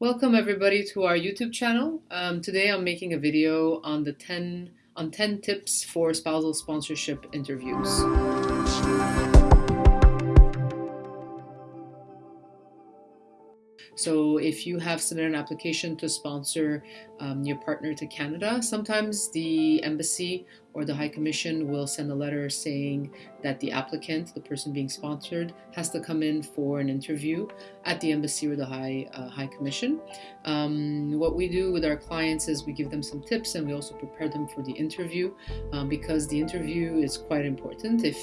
Welcome everybody to our YouTube channel. Um, today I'm making a video on the 10 on 10 tips for spousal sponsorship interviews. So if you have submitted an application to sponsor um, your partner to Canada, sometimes the embassy or the High Commission will send a letter saying that the applicant, the person being sponsored, has to come in for an interview at the embassy or the High, uh, High Commission. Um, what we do with our clients is we give them some tips and we also prepare them for the interview um, because the interview is quite important. If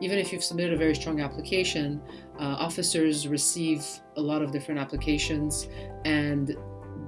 even if you've submitted a very strong application, uh, officers receive a lot of different applications and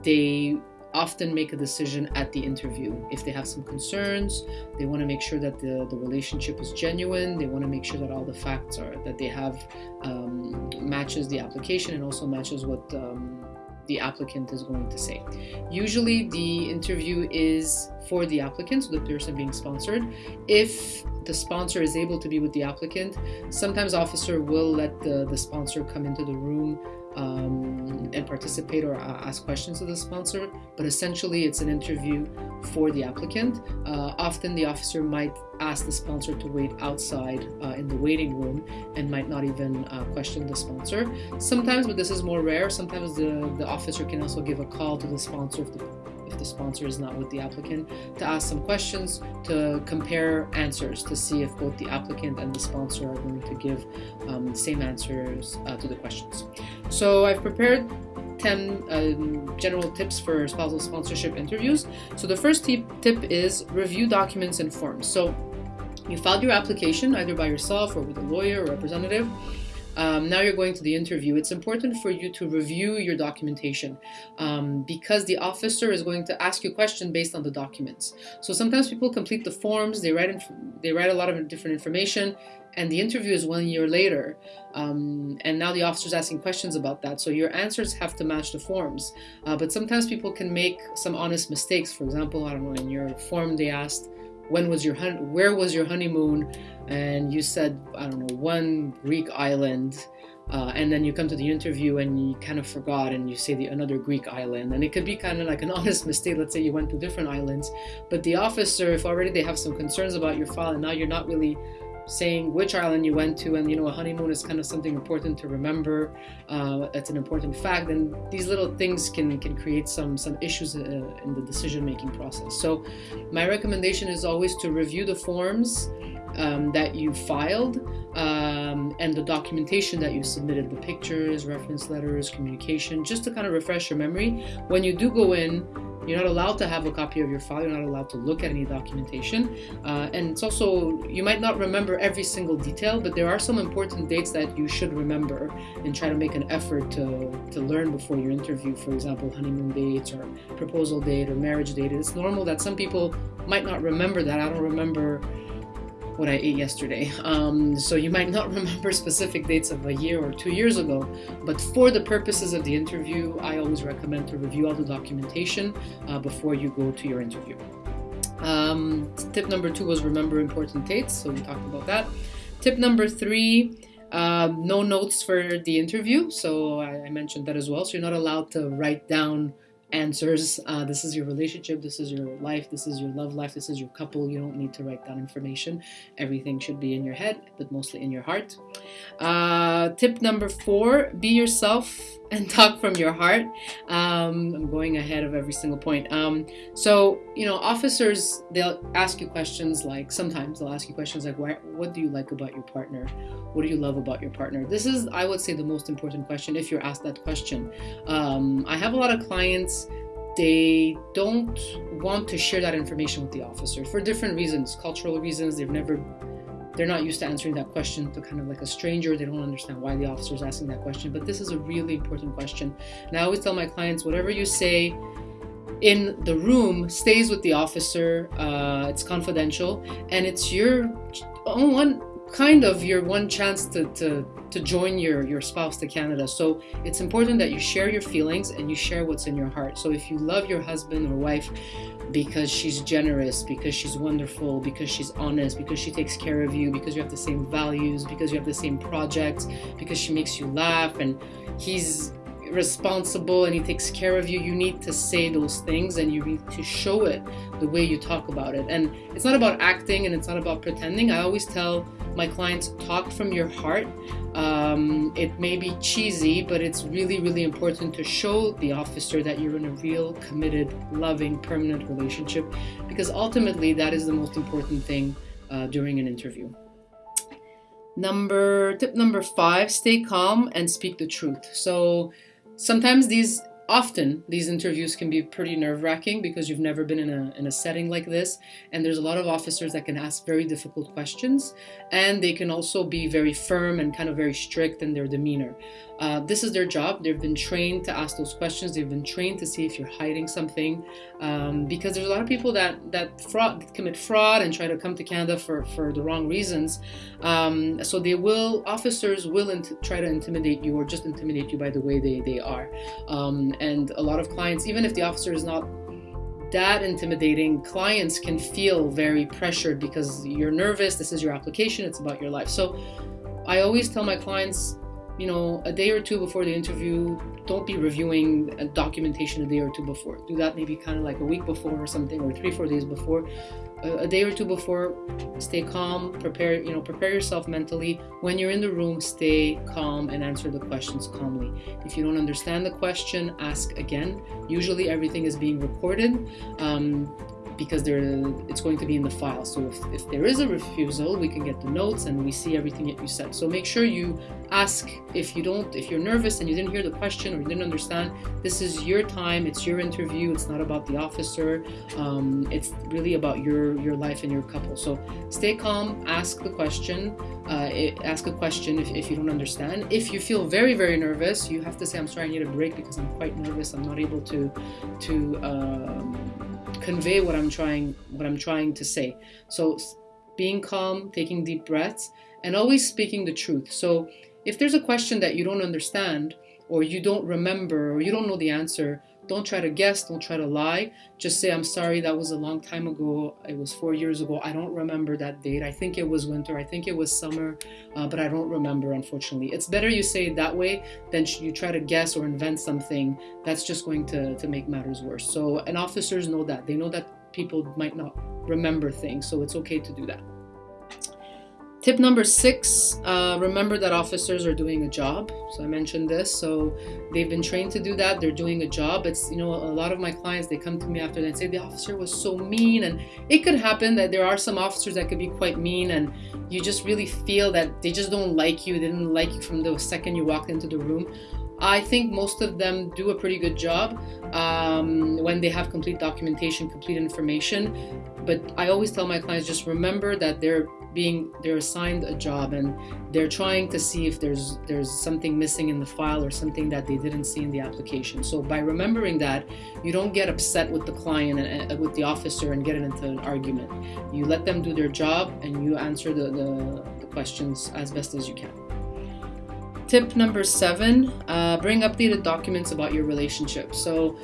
they often make a decision at the interview. If they have some concerns, they want to make sure that the, the relationship is genuine. They want to make sure that all the facts are that they have um, matches the application and also matches what um, the applicant is going to say. Usually the interview is for the applicant, so the person being sponsored. If the sponsor is able to be with the applicant, sometimes officer will let the, the sponsor come into the room um, and participate or ask questions of the sponsor, but essentially it's an interview for the applicant. Uh, often the officer might ask the sponsor to wait outside uh, in the waiting room and might not even uh, question the sponsor. Sometimes, but this is more rare, sometimes the, the officer can also give a call to the sponsor if the if the sponsor is not with the applicant, to ask some questions, to compare answers, to see if both the applicant and the sponsor are going to give um, the same answers uh, to the questions. So I've prepared 10 um, general tips for spousal sponsorship interviews. So the first tip, tip is review documents and forms. So you filed your application either by yourself or with a lawyer or representative. Um, now you're going to the interview. It's important for you to review your documentation um, because the officer is going to ask you a question based on the documents. So sometimes people complete the forms, they write, in they write a lot of different information, and the interview is one year later. Um, and now the officer's asking questions about that. So your answers have to match the forms. Uh, but sometimes people can make some honest mistakes. For example, I don't know, in your form they asked, when was your where was your honeymoon? And you said i don't know one greek island uh, and then you come to the interview and you kind of forgot and you say the another greek island. And it could be kind of like an honest mistake. Let's say you went to different islands but the officer if already they have some concerns about your file and now you're not really saying which island you went to and you know a honeymoon is kind of something important to remember uh, that's an important fact and these little things can can create some some issues uh, in the decision making process. So my recommendation is always to review the forms um, that you filed um, and the documentation that you submitted the pictures reference letters communication just to kind of refresh your memory. When you do go in you're not allowed to have a copy of your file. You're not allowed to look at any documentation. Uh, and it's also, you might not remember every single detail, but there are some important dates that you should remember and try to make an effort to, to learn before your interview. For example, honeymoon dates or proposal date or marriage date. It's normal that some people might not remember that. I don't remember what I ate yesterday. Um, so you might not remember specific dates of a year or two years ago, but for the purposes of the interview, I always recommend to review all the documentation uh, before you go to your interview. Um, tip number two was remember important dates, so we talked about that. Tip number three, uh, no notes for the interview, so I, I mentioned that as well. So you're not allowed to write down answers. Uh, this is your relationship, this is your life, this is your love life, this is your couple. You don't need to write down information. Everything should be in your head, but mostly in your heart. Uh, tip number four be yourself and talk from your heart. Um, I'm going ahead of every single point. Um, so, you know, officers, they'll ask you questions like, sometimes they'll ask you questions like, what do you like about your partner? What do you love about your partner? This is, I would say, the most important question if you're asked that question. Um, I have a lot of clients they don't want to share that information with the officer for different reasons cultural reasons they've never they're not used to answering that question to kind of like a stranger. They don't understand why the officer is asking that question. But this is a really important question. And I always tell my clients whatever you say in the room stays with the officer, uh, it's confidential, and it's your own one kind of your one chance to, to, to join your, your spouse to Canada. So it's important that you share your feelings and you share what's in your heart. So if you love your husband or wife because she's generous, because she's wonderful, because she's honest, because she takes care of you, because you have the same values, because you have the same projects, because she makes you laugh and he's responsible and he takes care of you, you need to say those things and you need to show it the way you talk about it. And it's not about acting and it's not about pretending. I always tell my clients talk from your heart. Um, it may be cheesy, but it's really, really important to show the officer that you're in a real, committed, loving, permanent relationship because ultimately that is the most important thing uh, during an interview. Number tip number five: stay calm and speak the truth. So sometimes these often these interviews can be pretty nerve-wracking because you've never been in a, in a setting like this and there's a lot of officers that can ask very difficult questions and they can also be very firm and kind of very strict in their demeanor. Uh, this is their job. They've been trained to ask those questions. They've been trained to see if you're hiding something um, because there's a lot of people that that fraud commit fraud and try to come to canada for for the wrong reasons. Um, so they will officers will try to intimidate you or just intimidate you by the way they, they are. Um, and a lot of clients, even if the officer is not that intimidating, clients can feel very pressured because you're nervous. This is your application, it's about your life. So I always tell my clients, you know, a day or two before the interview, don't be reviewing a documentation a day or two before. Do that maybe kind of like a week before or something, or three, four days before a day or two before stay calm prepare you know prepare yourself mentally when you're in the room stay calm and answer the questions calmly if you don't understand the question ask again usually everything is being recorded um, because there it's going to be in the file. So if, if there is a refusal, we can get the notes and we see everything that you said. So make sure you ask if you don't, if you're nervous and you didn't hear the question or you didn't understand, this is your time, it's your interview, it's not about the officer, um, it's really about your, your life and your couple. So stay calm, ask the question, uh, ask a question if, if you don't understand. If you feel very, very nervous, you have to say, I'm sorry, I need a break because I'm quite nervous, I'm not able to, to, um, convey what I'm trying what I'm trying to say. So being calm, taking deep breaths, and always speaking the truth. So if there's a question that you don't understand or you don't remember or you don't know the answer, don't try to guess, don't try to lie. Just say, I'm sorry, that was a long time ago. It was four years ago. I don't remember that date. I think it was winter. I think it was summer, uh, but I don't remember, unfortunately. It's better you say it that way than you try to guess or invent something that's just going to, to make matters worse. So, and officers know that. They know that people might not remember things, so it's okay to do that. Tip number six uh, remember that officers are doing a job. So I mentioned this. So they've been trained to do that. They're doing a job. It's, you know, a lot of my clients, they come to me after and say the officer was so mean. And it could happen that there are some officers that could be quite mean and you just really feel that they just don't like you. They didn't like you from the second you walked into the room. I think most of them do a pretty good job um, when they have complete documentation, complete information. But I always tell my clients just remember that they're being they're assigned a job and they're trying to see if there's there's something missing in the file or something that they didn't see in the application. So by remembering that, you don't get upset with the client and uh, with the officer and get into an argument. You let them do their job and you answer the, the, the questions as best as you can. Tip number seven uh, bring updated documents about your relationship. So,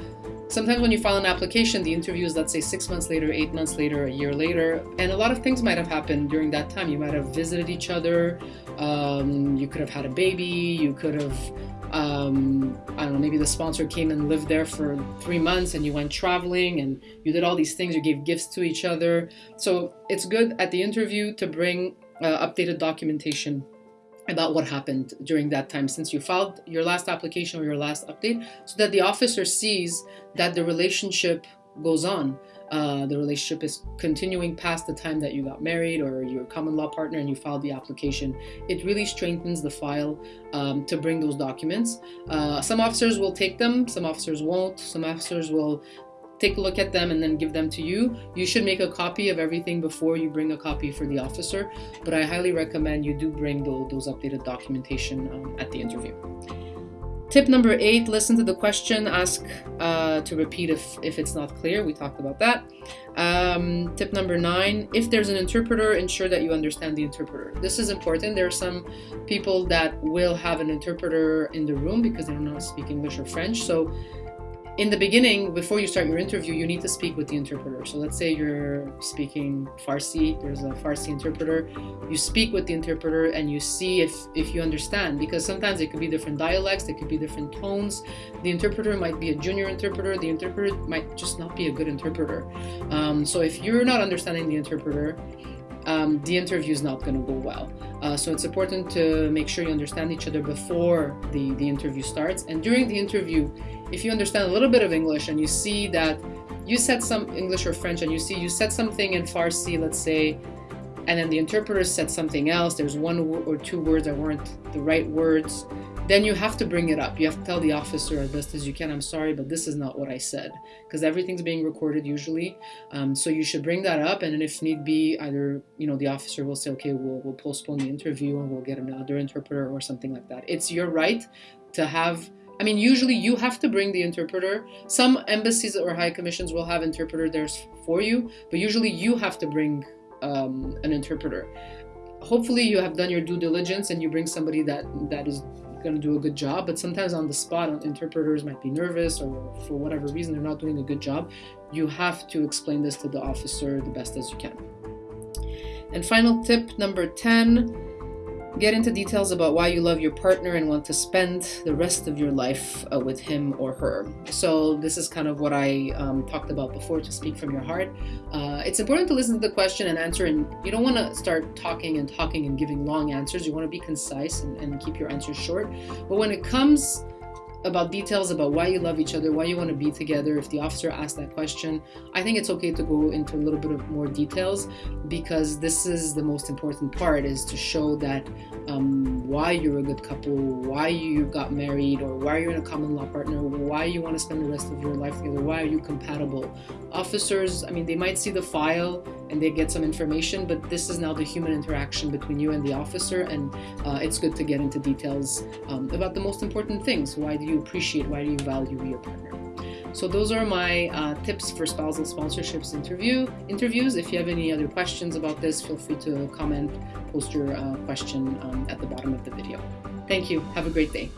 sometimes when you file an application, the interview is, let's say, six months later, eight months later, a year later, and a lot of things might have happened during that time. You might have visited each other, um, you could have had a baby, you could have, um, I don't know, maybe the sponsor came and lived there for three months and you went traveling and you did all these things, you gave gifts to each other. So, it's good at the interview to bring uh, updated documentation about what happened during that time since you filed your last application or your last update so that the officer sees that the relationship goes on uh, the relationship is continuing past the time that you got married or your common law partner and you filed the application. It really strengthens the file um, to bring those documents. Uh, some officers will take them, some officers won't. Some officers will take a look at them and then give them to you. You should make a copy of everything before you bring a copy for the officer, but I highly recommend you do bring those, those updated documentation um, at the interview. Tip number eight, listen to the question, ask uh, to repeat if, if it's not clear. We talked about that. Um, tip number nine, if there's an interpreter, ensure that you understand the interpreter. This is important. There are some people that will have an interpreter in the room because they don't speak English or French. So in the beginning, before you start your interview, you need to speak with the interpreter. So let's say you're speaking Farsi, there's a Farsi interpreter. You speak with the interpreter and you see if, if you understand, because sometimes it could be different dialects, it could be different tones. The interpreter might be a junior interpreter, the interpreter might just not be a good interpreter. Um, so if you're not understanding the interpreter, um, the interview is not going to go well. Uh, so it's important to make sure you understand each other before the, the interview starts. And during the interview, if you understand a little bit of English and you see that you said some English or French and you see you said something in Farsi, let's say, and then the interpreter said something else, there's one or two words that weren't the right words, then you have to bring it up. You have to tell the officer as best as you can, I'm sorry, but this is not what I said. Because everything's being recorded usually. Um, so you should bring that up. And if need be, either, you know, the officer will say, okay, we'll, we'll postpone the interview and we'll get another interpreter or something like that. It's your right to have I mean, usually you have to bring the interpreter. Some embassies or high commissions will have interpreter there for you, but usually you have to bring um, an interpreter. Hopefully, you have done your due diligence and you bring somebody that that is going to do a good job. But sometimes on the spot, interpreters might be nervous or for whatever reason they're not doing a good job. You have to explain this to the officer the best as you can. And final tip number 10 Get into details about why you love your partner and want to spend the rest of your life uh, with him or her. So, this is kind of what I um, talked about before to speak from your heart. Uh, it's important to listen to the question and answer, and you don't want to start talking and talking and giving long answers. You want to be concise and, and keep your answers short. But when it comes about details about why you love each other, why you want to be together, if the officer asks that question, I think it's okay to go into a little bit of more details because this is the most important part is to show that um, why you're a good couple, why you got married, or why you're in a common law partner, why you want to spend the rest of your life together, why are you compatible. Officers, I mean, they might see the file and they get some information, but this is now the human interaction between you and the officer, and uh, it's good to get into details um, about the most important things. Why do you appreciate, why do you value your partner? So those are my uh, tips for spousal sponsorships interview interviews. If you have any other questions about this, feel free to comment, post your uh, question um, at the bottom of the video. Thank you. Have a great day.